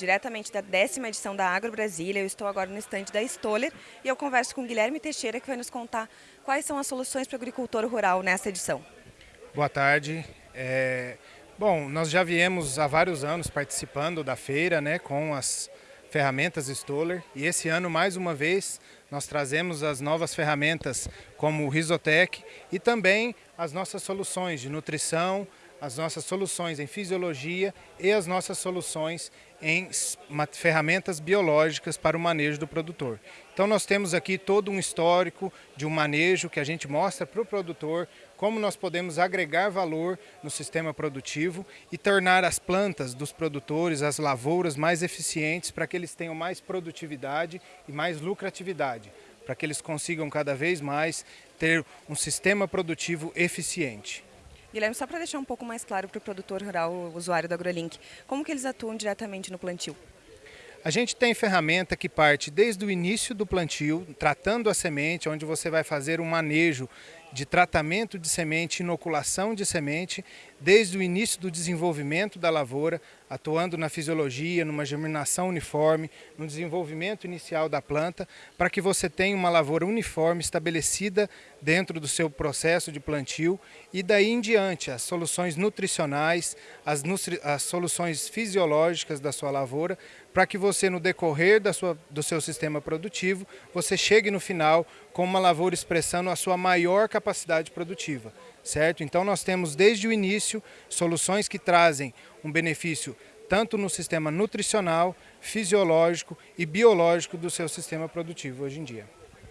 diretamente da décima edição da Agro Brasília. Eu estou agora no estande da Stoller e eu converso com Guilherme Teixeira, que vai nos contar quais são as soluções para o agricultor rural nessa edição. Boa tarde. É... Bom, nós já viemos há vários anos participando da feira né, com as ferramentas Stoller e esse ano, mais uma vez, nós trazemos as novas ferramentas como o Risotec e também as nossas soluções de nutrição, as nossas soluções em fisiologia e as nossas soluções em ferramentas biológicas para o manejo do produtor. Então nós temos aqui todo um histórico de um manejo que a gente mostra para o produtor como nós podemos agregar valor no sistema produtivo e tornar as plantas dos produtores, as lavouras mais eficientes para que eles tenham mais produtividade e mais lucratividade, para que eles consigam cada vez mais ter um sistema produtivo eficiente. Guilherme, só para deixar um pouco mais claro para o produtor rural, o usuário do AgroLink, como que eles atuam diretamente no plantio? A gente tem ferramenta que parte desde o início do plantio, tratando a semente, onde você vai fazer um manejo de tratamento de semente, inoculação de semente, desde o início do desenvolvimento da lavoura, atuando na fisiologia, numa germinação uniforme, no desenvolvimento inicial da planta, para que você tenha uma lavoura uniforme estabelecida dentro do seu processo de plantio e daí em diante as soluções nutricionais, as, as soluções fisiológicas da sua lavoura, para que você no decorrer da sua, do seu sistema produtivo, você chegue no final com uma lavoura expressando a sua maior capacidade produtiva, certo? Então nós temos desde o início soluções que trazem um benefício tanto no sistema nutricional, fisiológico e biológico do seu sistema produtivo hoje em dia.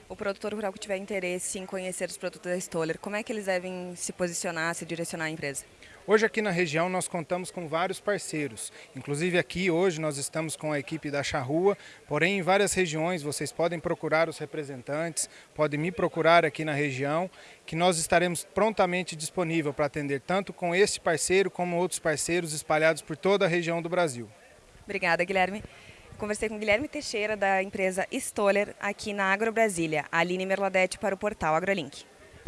O produtor rural que tiver interesse em conhecer os produtos da Stoller, como é que eles devem se posicionar, se direcionar à empresa? Hoje aqui na região nós contamos com vários parceiros, inclusive aqui hoje nós estamos com a equipe da Charrua, porém em várias regiões vocês podem procurar os representantes, podem me procurar aqui na região, que nós estaremos prontamente disponível para atender tanto com este parceiro como outros parceiros espalhados por toda a região do Brasil. Obrigada, Guilherme. Conversei com Guilherme Teixeira, da empresa Stoller, aqui na Agro Brasília. Aline Merladete para o portal AgroLink.